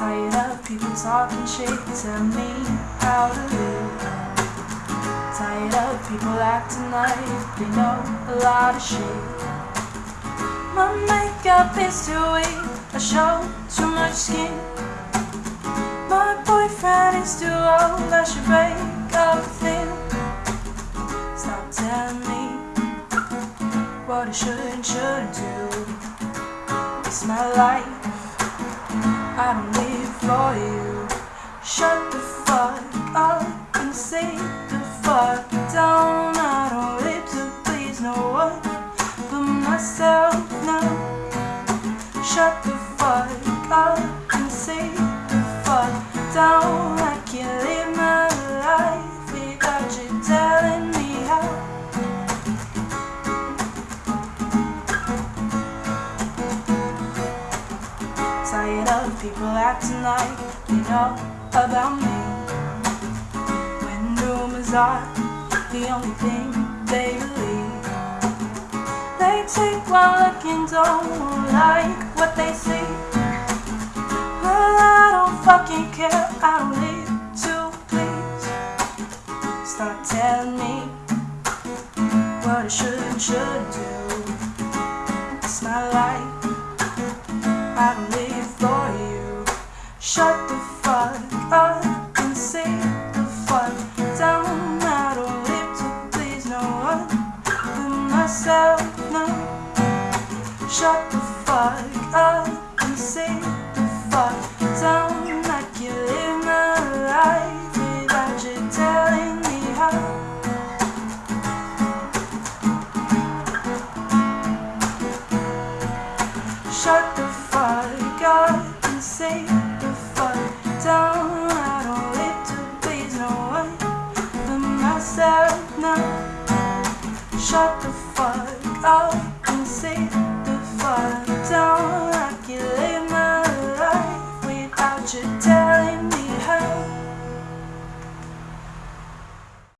Tired up people talking shit, tell me how to live. Tired of people acting like they know a lot of shit. My makeup is too weak, I show too much skin. My boyfriend is too old, I should break up with him. Stop telling me what I should and shouldn't do. It's my life, I don't live for you. Shut the fuck up and say the fuck down. I don't live to please no one but myself now. Shut the fuck Tired of people acting like they know about me. When rumors are the only thing they believe. They take one look and don't like what they see. Well, I don't fucking care. I don't live to please. Start telling me what I should and shouldn't do. It's my life. I don't Shut the fuck up and sit the fuck down. I don't live to please no one but myself, no. Shut the fuck up and sit the fuck down. I can't live my life without you telling me how. Shut the right now. Shut the fuck up and sit the fuck down. I can live my life without you telling me how.